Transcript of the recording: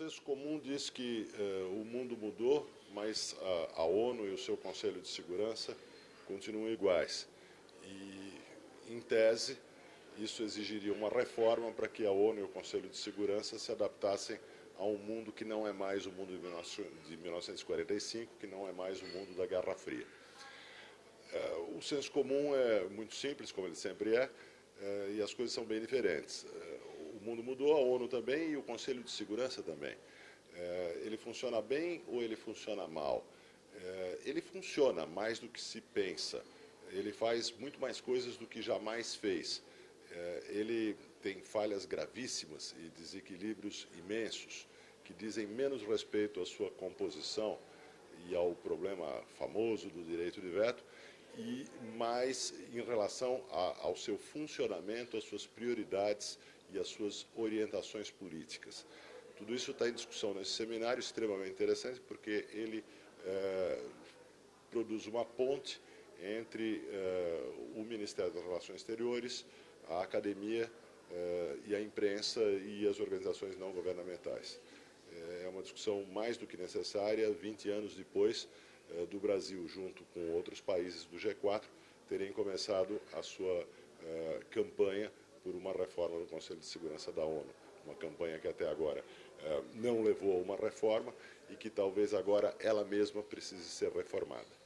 senso comum diz que uh, o mundo mudou, mas a, a, ONU e o seu Conselho de Segurança continuam iguais. E, em tese, isso exigiria uma reforma para que a ONU e o Conselho de Segurança se adaptassem a um mundo que não é mais o mundo de 1945, que não é mais o mundo da Guerra Fria. Uh, o senso comum é muito simples, como ele sempre é, uh, e as coisas são bem diferentes o mundo mudou, a ONU também e o Conselho de Segurança também. É, ele funciona bem ou ele funciona mal? É, ele funciona mais do que se pensa. Ele faz muito mais coisas do que jamais fez. É, ele tem falhas gravíssimas e desequilíbrios imensos que dizem menos respeito à sua composição e ao problema famoso do direito de veto e mais em relação a, ao seu funcionamento, às suas prioridades e as suas orientações políticas. Tudo isso está em discussão nesse seminário, extremamente interessante, porque ele é, produz uma ponte entre é, o Ministério das Relações Exteriores, a academia é, e a imprensa e as organizações não governamentais. É uma discussão mais do que necessária, 20 anos depois do Brasil, junto com outros países do G4, terem começado a sua campanha por uma reforma do Conselho de Segurança da ONU. Uma campanha que até agora eh, não levou a uma reforma e que talvez agora ela mesma precise ser reformada.